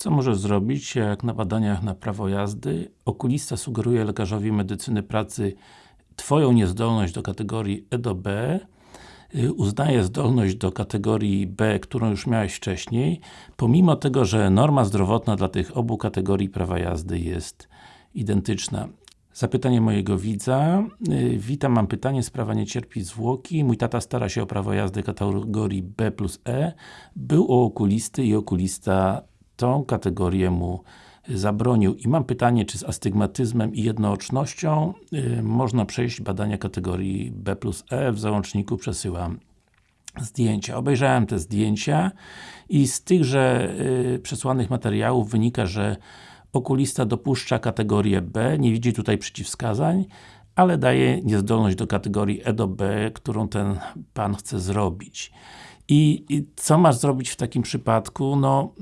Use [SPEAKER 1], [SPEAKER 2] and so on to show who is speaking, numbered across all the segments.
[SPEAKER 1] Co możesz zrobić, jak na badaniach na prawo jazdy okulista sugeruje lekarzowi medycyny pracy Twoją niezdolność do kategorii E do B y, uznaje zdolność do kategorii B, którą już miałeś wcześniej, pomimo tego, że norma zdrowotna dla tych obu kategorii prawa jazdy jest identyczna. Zapytanie mojego widza. Y, witam, mam pytanie, sprawa nie cierpi zwłoki. Mój tata stara się o prawo jazdy kategorii B plus E. Był u okulisty i okulista tą kategorię mu zabronił. I mam pytanie, czy z astygmatyzmem i jednoocznością yy, można przejść badania kategorii B plus E, w załączniku przesyłam zdjęcia. Obejrzałem te zdjęcia i z tychże yy, przesłanych materiałów wynika, że okulista dopuszcza kategorię B, nie widzi tutaj przeciwwskazań, ale daje niezdolność do kategorii E do B, którą ten Pan chce zrobić. I, I, co masz zrobić w takim przypadku? No,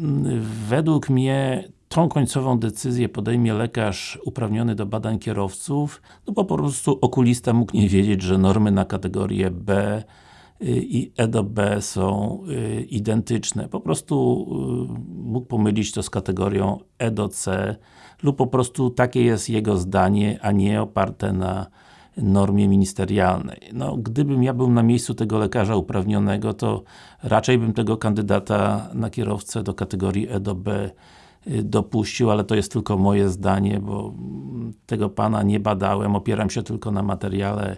[SPEAKER 1] według mnie tą końcową decyzję podejmie lekarz uprawniony do badań kierowców, no bo po prostu okulista mógł nie wiedzieć, że normy na kategorię B y, i E do B są y, identyczne. Po prostu y, mógł pomylić to z kategorią E do C lub po prostu takie jest jego zdanie, a nie oparte na normie ministerialnej. No, gdybym ja był na miejscu tego lekarza uprawnionego, to raczej bym tego kandydata na kierowcę do kategorii E do B y, dopuścił, ale to jest tylko moje zdanie, bo tego Pana nie badałem, opieram się tylko na materiale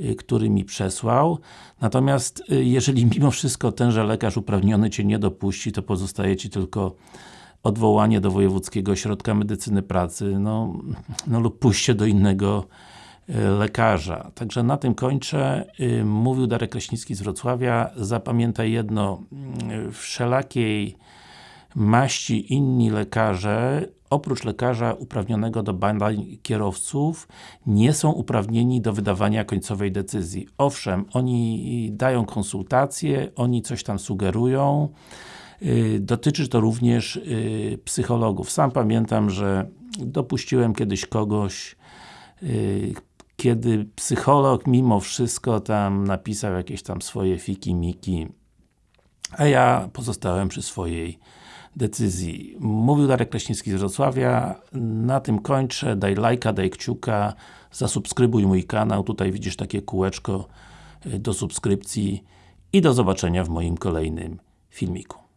[SPEAKER 1] y, który mi przesłał. Natomiast y, jeżeli mimo wszystko tenże lekarz uprawniony Cię nie dopuści, to pozostaje Ci tylko odwołanie do Wojewódzkiego Ośrodka Medycyny Pracy, no, no lub pójście do innego lekarza. Także na tym kończę. Y, mówił Darek Kraśnicki z Wrocławia. Zapamiętaj jedno, y, wszelakiej maści inni lekarze, oprócz lekarza uprawnionego do badań kierowców, nie są uprawnieni do wydawania końcowej decyzji. Owszem, oni dają konsultacje, oni coś tam sugerują, y, dotyczy to również psychologów. Sam pamiętam, że dopuściłem kiedyś kogoś, kiedy psycholog mimo wszystko tam napisał jakieś tam swoje fiki-miki, a ja pozostałem przy swojej decyzji. Mówił Darek Kraśnicki z Wrocławia, na tym kończę, daj lajka, daj kciuka, zasubskrybuj mój kanał, tutaj widzisz takie kółeczko y, do subskrypcji i do zobaczenia w moim kolejnym filmiku.